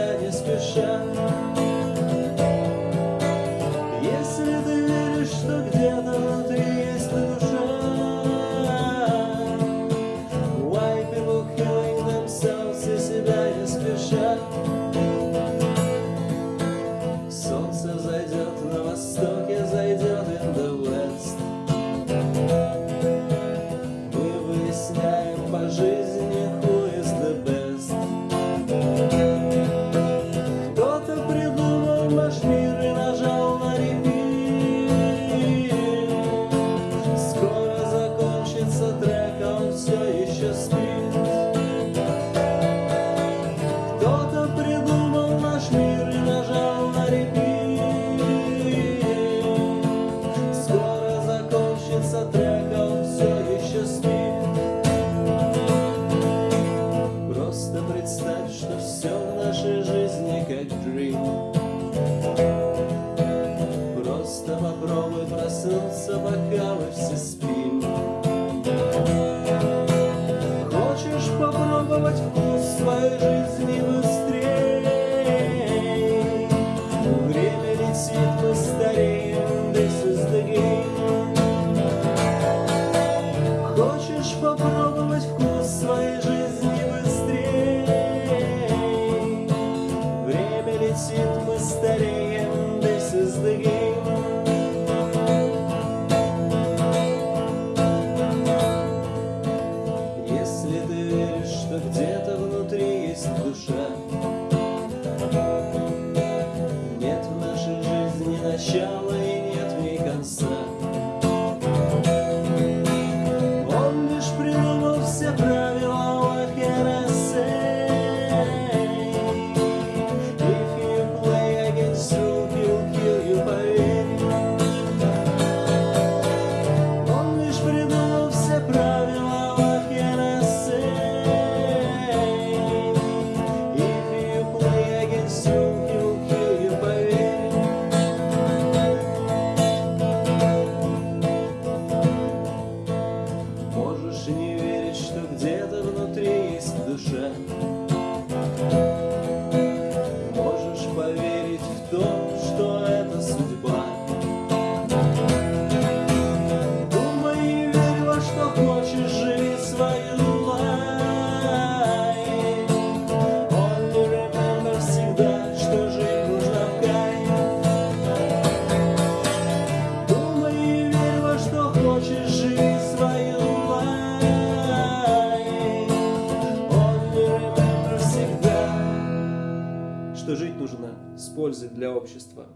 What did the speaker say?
Pytanie słyszę Снова проснутся бокалы, все спим Хочешь попробовать вкус своей жизни? do chão что жить нужно с пользой для общества.